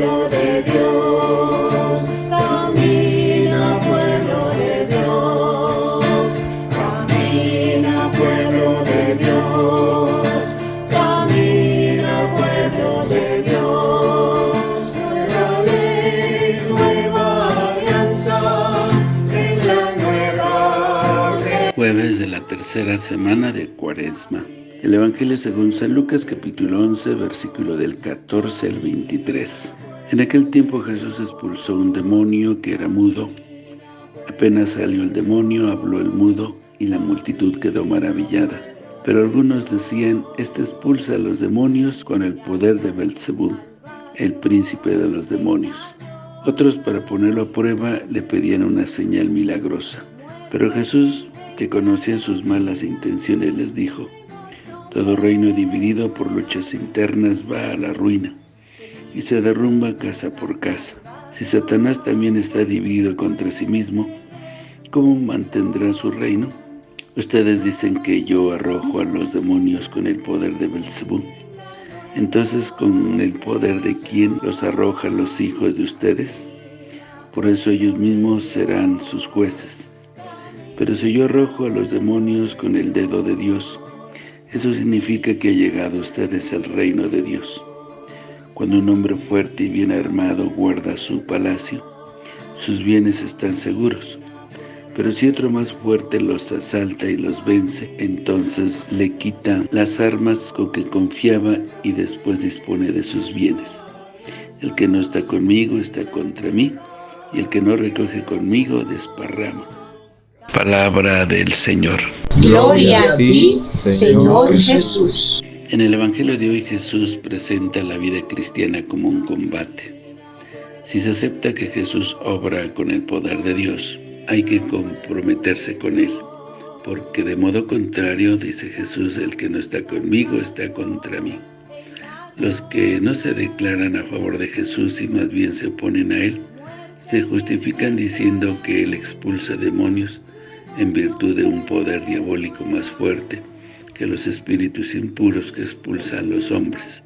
pueblo de Dios, camina pueblo de Dios, camina pueblo de Dios, camina pueblo de Dios, nueva ley, nueva alianza, nueva Jueves de la tercera semana de Cuaresma. El Evangelio según San Lucas capítulo 11 versículo del 14 al 23. En aquel tiempo Jesús expulsó un demonio que era mudo. Apenas salió el demonio, habló el mudo y la multitud quedó maravillada. Pero algunos decían, este expulsa a los demonios con el poder de Belzebú, el príncipe de los demonios. Otros para ponerlo a prueba le pedían una señal milagrosa. Pero Jesús, que conocía sus malas intenciones, les dijo, todo reino dividido por luchas internas va a la ruina y se derrumba casa por casa. Si Satanás también está dividido contra sí mismo, ¿cómo mantendrá su reino? Ustedes dicen que yo arrojo a los demonios con el poder de Belzebú. Entonces, ¿con el poder de quién los arrojan los hijos de ustedes? Por eso ellos mismos serán sus jueces. Pero si yo arrojo a los demonios con el dedo de Dios, eso significa que ha llegado ustedes el reino de Dios. Cuando un hombre fuerte y bien armado guarda su palacio, sus bienes están seguros. Pero si otro más fuerte los asalta y los vence, entonces le quita las armas con que confiaba y después dispone de sus bienes. El que no está conmigo está contra mí, y el que no recoge conmigo desparrama. Palabra del Señor. Gloria a ti, Señor Jesús. En el Evangelio de hoy Jesús presenta la vida cristiana como un combate. Si se acepta que Jesús obra con el poder de Dios, hay que comprometerse con Él. Porque de modo contrario, dice Jesús, el que no está conmigo está contra mí. Los que no se declaran a favor de Jesús y más bien se oponen a Él, se justifican diciendo que Él expulsa demonios en virtud de un poder diabólico más fuerte que los espíritus impuros que expulsan los hombres.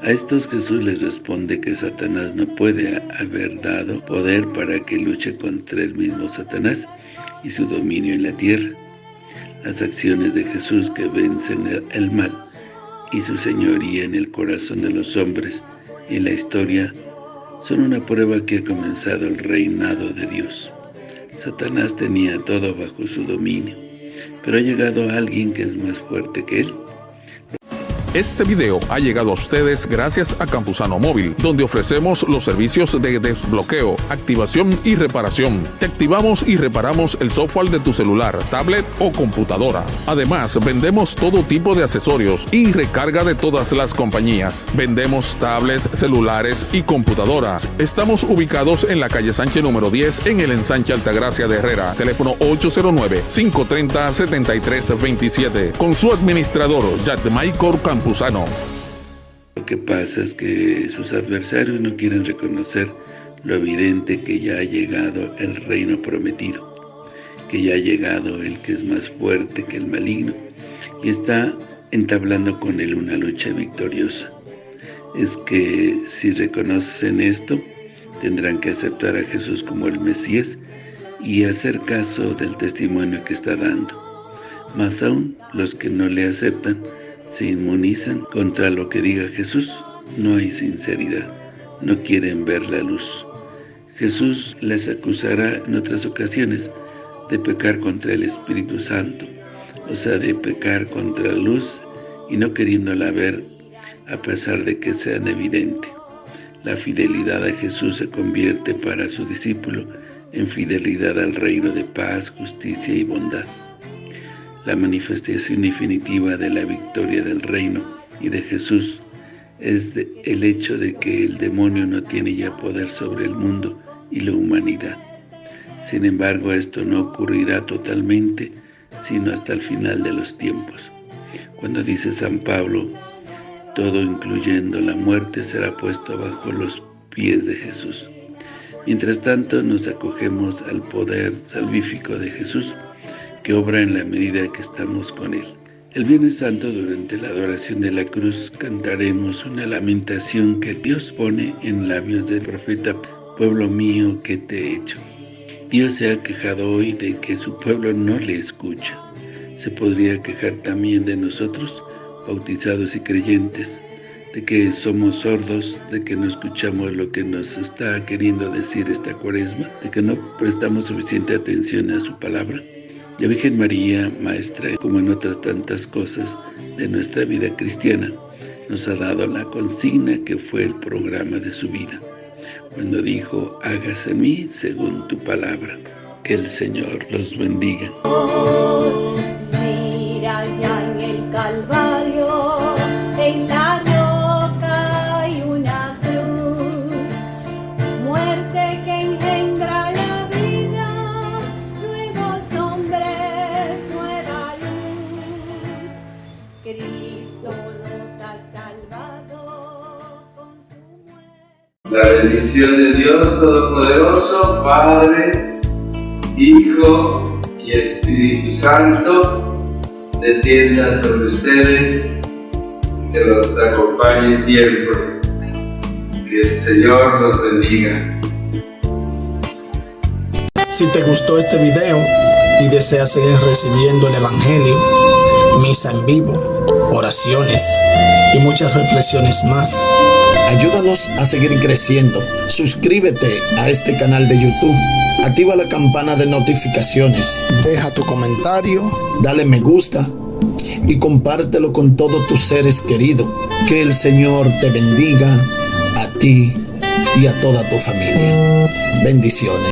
A estos Jesús les responde que Satanás no puede haber dado poder para que luche contra el mismo Satanás y su dominio en la tierra. Las acciones de Jesús que vencen el mal y su señoría en el corazón de los hombres y en la historia son una prueba que ha comenzado el reinado de Dios. Satanás tenía todo bajo su dominio, pero ha llegado alguien que es más fuerte que él, este video ha llegado a ustedes gracias a Campusano Móvil, donde ofrecemos los servicios de desbloqueo, activación y reparación. Te activamos y reparamos el software de tu celular, tablet o computadora. Además, vendemos todo tipo de accesorios y recarga de todas las compañías. Vendemos tablets, celulares y computadoras. Estamos ubicados en la calle Sánchez número 10 en el ensanche Altagracia de Herrera. Teléfono 809-530-7327. Con su administrador, Michael Campusano. Lo que pasa es que sus adversarios no quieren reconocer lo evidente que ya ha llegado el reino prometido, que ya ha llegado el que es más fuerte que el maligno y está entablando con él una lucha victoriosa. Es que si reconocen esto, tendrán que aceptar a Jesús como el Mesías y hacer caso del testimonio que está dando. Más aún, los que no le aceptan, se inmunizan contra lo que diga Jesús. No hay sinceridad, no quieren ver la luz. Jesús les acusará en otras ocasiones de pecar contra el Espíritu Santo, o sea, de pecar contra la luz y no queriéndola ver a pesar de que sean evidente. La fidelidad a Jesús se convierte para su discípulo en fidelidad al reino de paz, justicia y bondad la manifestación definitiva de la victoria del reino y de Jesús es el hecho de que el demonio no tiene ya poder sobre el mundo y la humanidad. Sin embargo, esto no ocurrirá totalmente, sino hasta el final de los tiempos. Cuando dice San Pablo, todo incluyendo la muerte será puesto bajo los pies de Jesús. Mientras tanto, nos acogemos al poder salvífico de Jesús, que obra en la medida que estamos con Él. El Viernes Santo, durante la adoración de la cruz, cantaremos una lamentación que Dios pone en labios del profeta, «Pueblo mío, ¿qué te he hecho?» Dios se ha quejado hoy de que su pueblo no le escucha. Se podría quejar también de nosotros, bautizados y creyentes, de que somos sordos, de que no escuchamos lo que nos está queriendo decir esta cuaresma, de que no prestamos suficiente atención a su palabra. La Virgen María, Maestra, como en otras tantas cosas de nuestra vida cristiana, nos ha dado la consigna que fue el programa de su vida, cuando dijo, hágase a mí según tu palabra. Que el Señor los bendiga. La bendición de Dios Todopoderoso, Padre, Hijo y Espíritu Santo, descienda sobre ustedes, que los acompañe siempre. Que el Señor los bendiga. Si te gustó este video y deseas seguir recibiendo el Evangelio, misa en vivo, oraciones y muchas reflexiones más, ayúdanos a seguir creciendo. Suscríbete a este canal de YouTube, activa la campana de notificaciones, deja tu comentario, dale me gusta y compártelo con todos tus seres queridos. Que el Señor te bendiga a ti y a toda tu familia. Bendiciones.